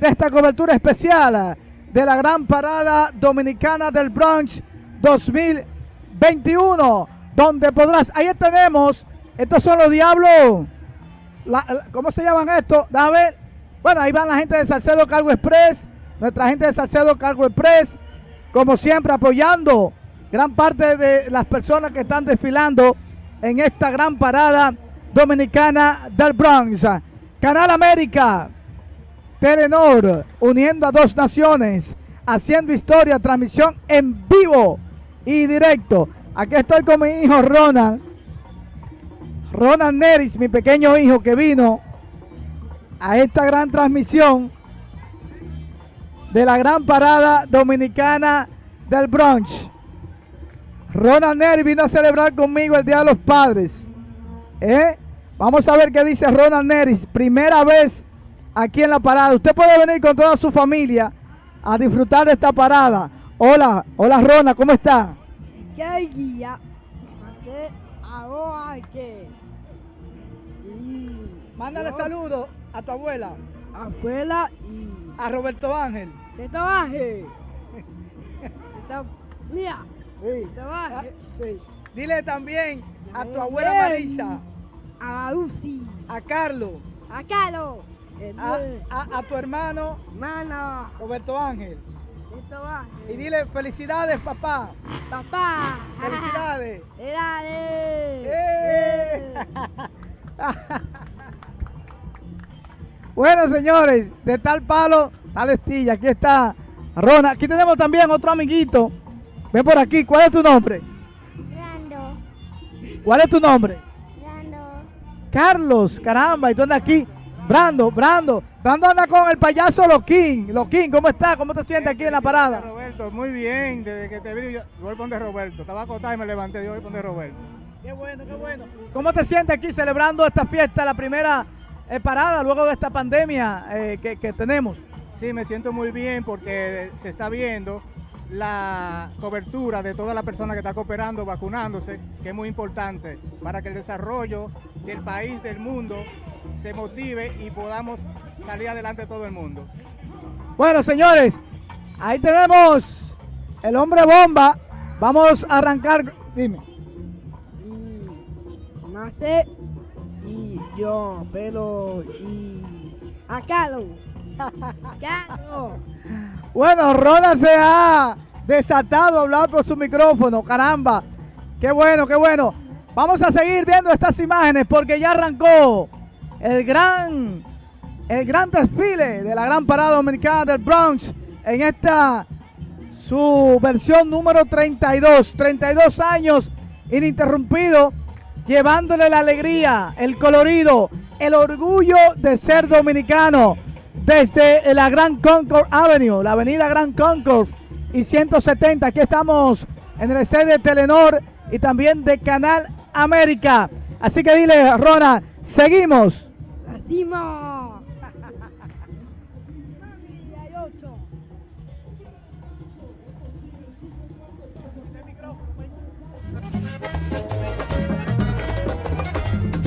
de esta cobertura especial de la Gran Parada Dominicana del Bronx 2021, donde podrás, ahí tenemos, estos son los diablos, ¿cómo se llaman estos? A ver, bueno, ahí van la gente de Salcedo Cargo Express, nuestra gente de Salcedo Cargo Express, como siempre apoyando gran parte de las personas que están desfilando en esta gran parada dominicana del Bronx. Canal América, Telenor, uniendo a dos naciones, haciendo historia, transmisión en vivo y directo. Aquí estoy con mi hijo Ronald. Ronald Neris, mi pequeño hijo que vino a esta gran transmisión de la gran parada dominicana del Bronx. Ronald Neris vino a celebrar conmigo el Día de los Padres. ¿Eh? Vamos a ver qué dice Ronald Neris. Primera vez aquí en la parada. Usted puede venir con toda su familia a disfrutar de esta parada. Hola, hola Rona, ¿cómo está? Mándale saludos a tu abuela. Abuela y... A Roberto Ángel. Roberto Ángel. Mira. Sí. Ah, sí. Dile también a tu abuela Marisa. A Lucy. A Carlos. A Carlos. A, tu hermano. Hermano. Roberto Ángel. Roberto Ángel. Y dile felicidades, papá. Papá. Felicidades. Felicidades. ¡Eh! bueno, señores, de tal palo, tal estilla. Aquí está Rona. Aquí tenemos también otro amiguito. Ven por aquí. ¿Cuál es tu nombre? Brando. ¿Cuál es tu nombre? Brando. Carlos, caramba, y tú andas aquí. Brando, Brando. Brando anda con el payaso Loquín. Loquín, ¿cómo estás? ¿Cómo te sientes aquí en la parada? Roberto, muy bien. Desde que te vi, yo voy a Roberto. Estaba acostado y me levanté. Yo voy a poner Roberto. Qué bueno, qué bueno. ¿Cómo te sientes aquí celebrando esta fiesta, la primera eh, parada luego de esta pandemia eh, que, que tenemos? Sí, me siento muy bien porque se está viendo la cobertura de toda la persona que está cooperando, vacunándose, que es muy importante para que el desarrollo del país, del mundo, se motive y podamos salir adelante todo el mundo. Bueno, señores, ahí tenemos el hombre bomba. Vamos a arrancar. Dime. Y nace y yo, pero y a Carlos. Carlos. Bueno, Roda se ha desatado a hablar por su micrófono, caramba. Qué bueno, qué bueno. Vamos a seguir viendo estas imágenes porque ya arrancó el gran, el gran desfile de la gran parada dominicana del Bronx en esta su versión número 32. 32 años ininterrumpido, llevándole la alegría, el colorido, el orgullo de ser dominicano desde la Gran Concord Avenue, la avenida Gran Concord y 170. Aquí estamos en el estadio de Telenor y también de Canal América. Así que dile, Rona, Seguimos. Seguimos.